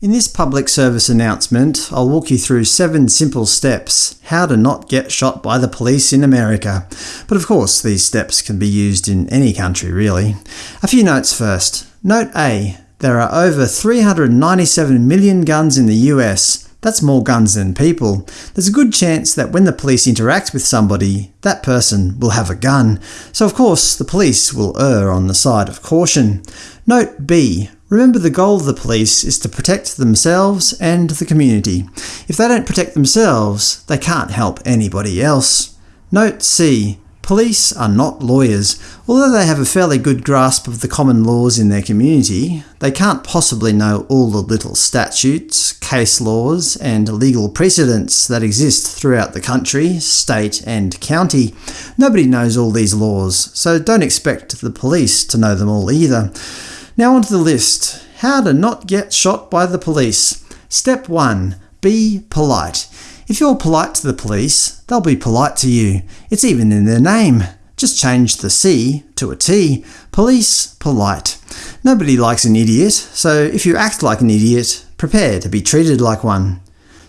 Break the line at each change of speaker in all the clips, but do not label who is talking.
In this public service announcement, I'll walk you through seven simple steps how to not get shot by the police in America. But of course, these steps can be used in any country, really. A few notes first. Note A. There are over 397 million guns in the US. That's more guns than people. There's a good chance that when the police interact with somebody, that person will have a gun. So of course, the police will err on the side of caution. Note B. Remember the goal of the police is to protect themselves and the community. If they don't protect themselves, they can't help anybody else. Note C. Police are not lawyers. Although they have a fairly good grasp of the common laws in their community, they can't possibly know all the little statutes, case laws, and legal precedents that exist throughout the country, state, and county. Nobody knows all these laws, so don't expect the police to know them all either. Now onto the list. How to not get shot by the police. Step 1. Be polite. If you're polite to the police, they'll be polite to you. It's even in their name. Just change the C to a T. Police polite. Nobody likes an idiot, so if you act like an idiot, prepare to be treated like one.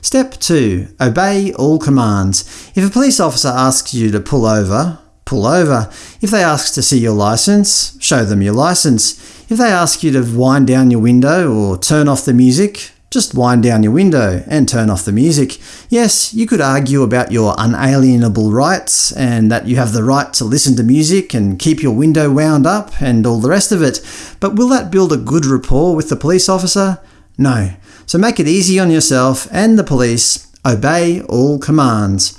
Step 2. Obey all commands. If a police officer asks you to pull over, pull over. If they ask to see your license, show them your license. If they ask you to wind down your window or turn off the music, just wind down your window and turn off the music. Yes, you could argue about your unalienable rights, and that you have the right to listen to music and keep your window wound up, and all the rest of it, but will that build a good rapport with the police officer? No. So make it easy on yourself and the police. Obey all commands.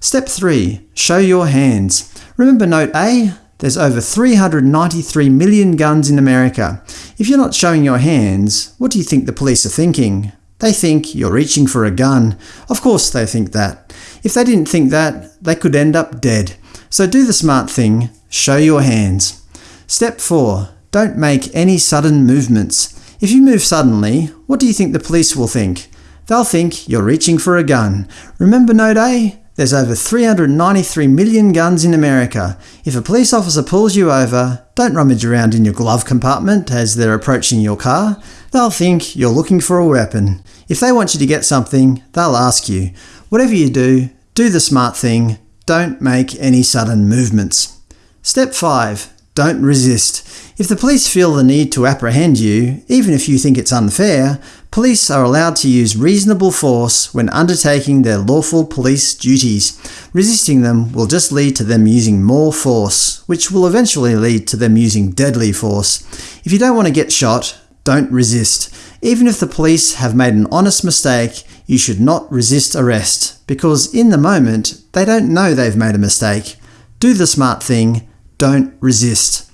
Step 3. Show your hands. Remember Note A? There's over 393 million guns in America. If you're not showing your hands, what do you think the police are thinking? They think you're reaching for a gun. Of course they think that. If they didn't think that, they could end up dead. So do the smart thing, show your hands. Step 4. Don't make any sudden movements. If you move suddenly, what do you think the police will think? They'll think you're reaching for a gun. Remember Note A? There's over 393 million guns in America. If a police officer pulls you over, don't rummage around in your glove compartment as they're approaching your car. They'll think you're looking for a weapon. If they want you to get something, they'll ask you. Whatever you do, do the smart thing. Don't make any sudden movements. Step 5. Don't resist. If the police feel the need to apprehend you, even if you think it's unfair, police are allowed to use reasonable force when undertaking their lawful police duties. Resisting them will just lead to them using more force, which will eventually lead to them using deadly force. If you don't want to get shot, don't resist. Even if the police have made an honest mistake, you should not resist arrest, because in the moment, they don't know they've made a mistake. Do the smart thing, don't resist.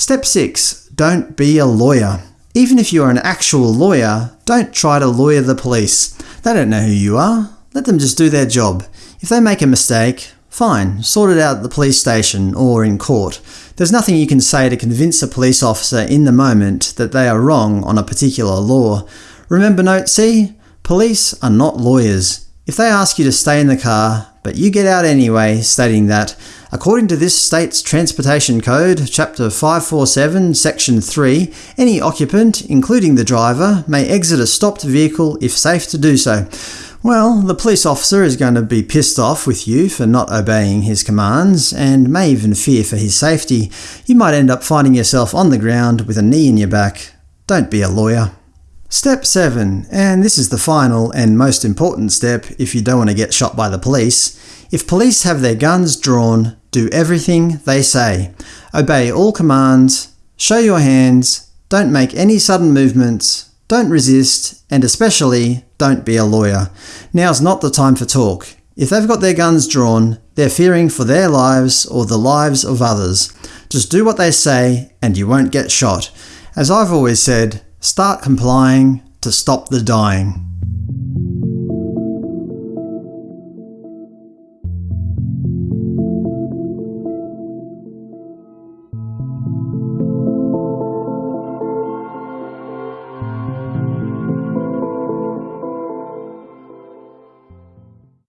Step 6. Don't be a lawyer. Even if you are an actual lawyer, don't try to lawyer the police. They don't know who you are. Let them just do their job. If they make a mistake, fine, sort it out at the police station or in court. There's nothing you can say to convince a police officer in the moment that they are wrong on a particular law. Remember Note C? Police are not lawyers. If they ask you to stay in the car, but you get out anyway, stating that, according to this state's Transportation Code, Chapter 547, Section 3, any occupant, including the driver, may exit a stopped vehicle if safe to do so. Well, the police officer is going to be pissed off with you for not obeying his commands, and may even fear for his safety. You might end up finding yourself on the ground with a knee in your back. Don't be a lawyer. Step 7, and this is the final and most important step if you don't want to get shot by the police. If police have their guns drawn, do everything they say. Obey all commands, show your hands, don't make any sudden movements, don't resist, and especially don't be a lawyer. Now's not the time for talk. If they've got their guns drawn, they're fearing for their lives or the lives of others. Just do what they say and you won't get shot. As I've always said, Start complying to stop the dying.